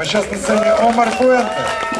А сейчас на сцене Омар Фуэнте.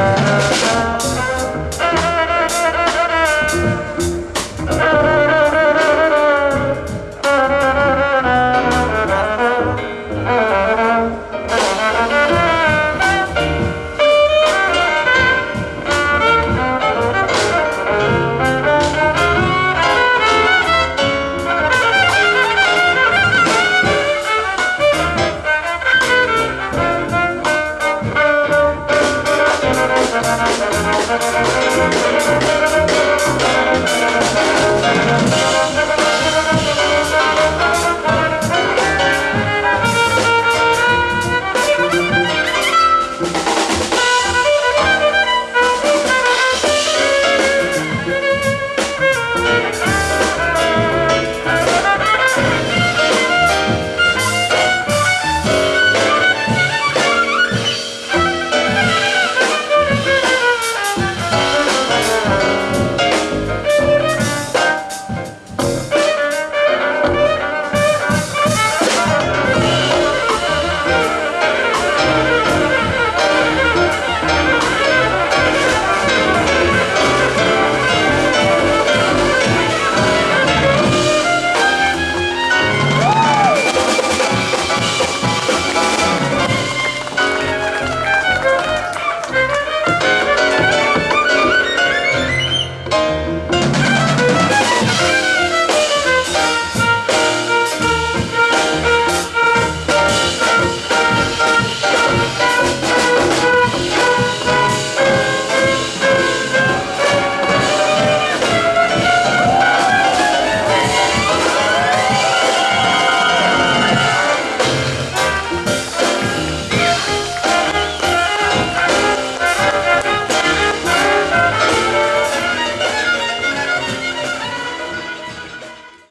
Música